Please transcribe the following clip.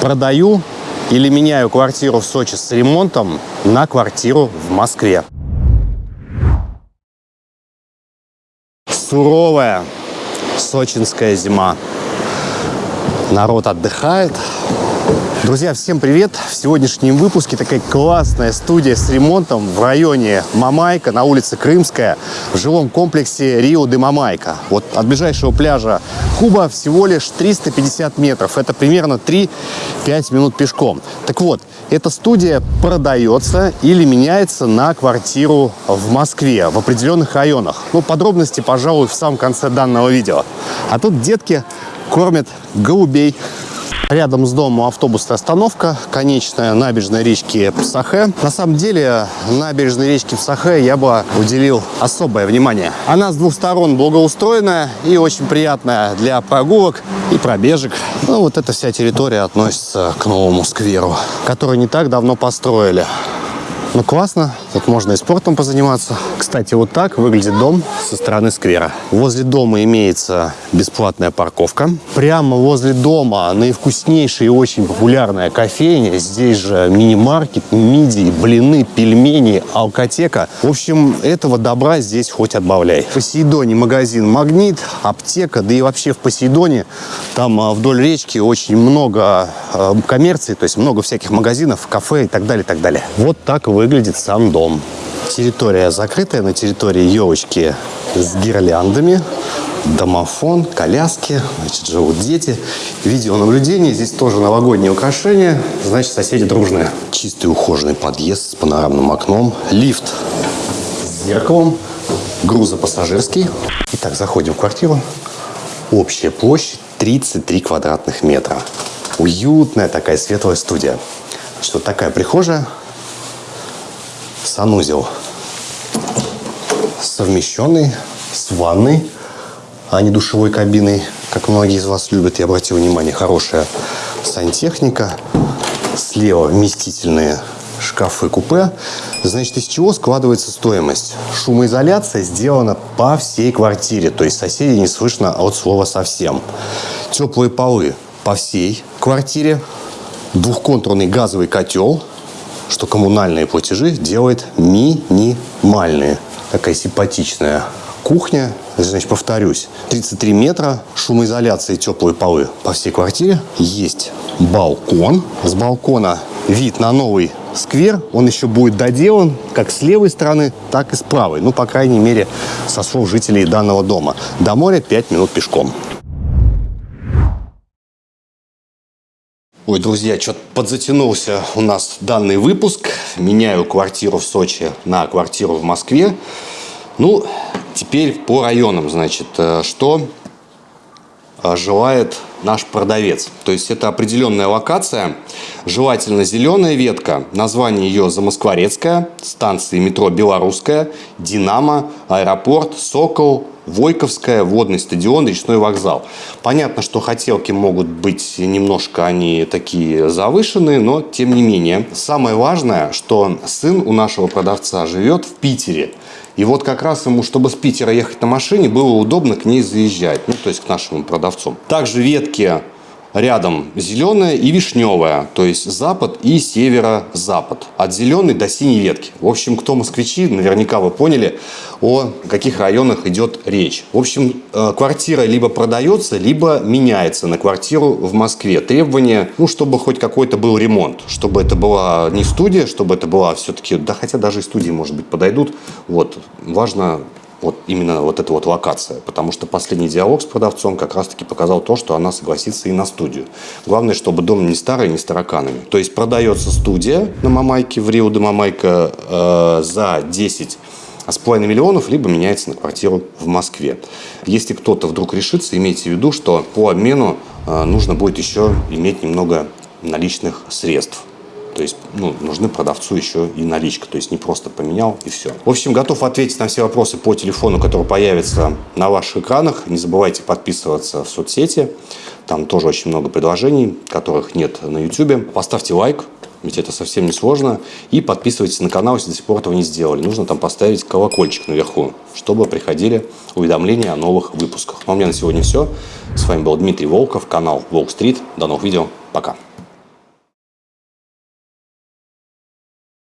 Продаю или меняю квартиру в Сочи с ремонтом на квартиру в Москве. Суровая сочинская зима. Народ отдыхает, Друзья, всем привет! В сегодняшнем выпуске такая классная студия с ремонтом в районе Мамайка на улице Крымская в жилом комплексе Рио де Мамайка. Вот от ближайшего пляжа Куба всего лишь 350 метров. Это примерно 3-5 минут пешком. Так вот, эта студия продается или меняется на квартиру в Москве, в определенных районах. Ну, подробности, пожалуй, в самом конце данного видео. А тут детки кормят голубей. Рядом с домом автобусная остановка, конечная набережная речки Псахе. На самом деле, набережной речки Псахе я бы уделил особое внимание. Она с двух сторон благоустроенная и очень приятная для прогулок и пробежек. Ну, вот эта вся территория относится к новому скверу, который не так давно построили. Ну, классно. Тут можно и спортом позаниматься. Кстати, вот так выглядит дом со стороны сквера. Возле дома имеется бесплатная парковка. Прямо возле дома наивкуснейшая и очень популярная кофейня. Здесь же мини-маркет, мидии, блины, пельмени, алкотека. В общем, этого добра здесь хоть отбавляй. В Посейдоне магазин «Магнит», аптека, да и вообще в Посейдоне там а, вдоль речки очень много а, коммерции, то есть много всяких магазинов, кафе и так далее, и так далее. Вот так вы выглядит сам дом. Территория закрытая, на территории елочки с гирляндами, домофон, коляски, значит, живут дети. Видеонаблюдение, здесь тоже новогодние украшения, значит, соседи дружные. Чистый ухоженный подъезд с панорамным окном, лифт с зеркалом, грузопассажирский. Итак, заходим в квартиру. Общая площадь 33 квадратных метра. Уютная такая светлая студия. Что такая прихожая, санузел совмещенный с ванной, а не душевой кабиной, как многие из вас любят. Я обратил внимание, хорошая сантехника. Слева вместительные шкафы-купе. Значит, из чего складывается стоимость? Шумоизоляция сделана по всей квартире, то есть соседей не слышно от слова совсем. Теплые полы по всей квартире. Двухконтурный газовый котел – что коммунальные платежи делает минимальные. Такая симпатичная кухня. Значит, повторюсь, 33 метра, шумоизоляция и теплые полы по всей квартире. Есть балкон. С балкона вид на новый сквер. Он еще будет доделан как с левой стороны, так и с правой. Ну, по крайней мере, со слов жителей данного дома. До моря 5 минут пешком. Ой, друзья, что-то подзатянулся у нас данный выпуск. Меняю квартиру в Сочи на квартиру в Москве. Ну, теперь по районам, значит, э, что э, желает наш продавец. То есть это определенная локация, желательно зеленая ветка, название ее Замоскворецкая, станции метро Белорусская, Динамо, аэропорт, Сокол, Войковская, водный стадион, речной вокзал. Понятно, что хотелки могут быть немножко они такие завышенные, но тем не менее. Самое важное, что сын у нашего продавца живет в Питере. И вот как раз ему, чтобы с Питера ехать на машине, было удобно к ней заезжать, ну, то есть к нашим продавцам. Также ветки рядом зеленая и вишневая, то есть запад и северо-запад. От зеленой до синей ветки. В общем, кто москвичи, наверняка вы поняли, о каких районах идет речь. В общем, э, квартира либо продается, либо меняется на квартиру в Москве. Требования, ну, чтобы хоть какой-то был ремонт, чтобы это была не студия, чтобы это была все-таки, да хотя даже и студии, может быть, подойдут. Вот, важно вот именно вот эта вот локация. Потому что последний диалог с продавцом как раз-таки показал то, что она согласится и на студию. Главное, чтобы дом не старый, не с тараканами. То есть продается студия на Мамайке, в Рио де Мамайка э, за 10 с половиной миллионов, либо меняется на квартиру в Москве. Если кто-то вдруг решится, имейте в виду, что по обмену э, нужно будет еще иметь немного наличных средств. То есть ну, нужны продавцу еще и наличка. То есть не просто поменял и все. В общем, готов ответить на все вопросы по телефону, который появится на ваших экранах. Не забывайте подписываться в соцсети. Там тоже очень много предложений, которых нет на YouTube. Поставьте лайк, ведь это совсем не сложно. И подписывайтесь на канал, если до сих пор этого не сделали. Нужно там поставить колокольчик наверху, чтобы приходили уведомления о новых выпусках. Ну, а у меня на сегодня все. С вами был Дмитрий Волков, канал Волк Стрит. До новых видео. Пока.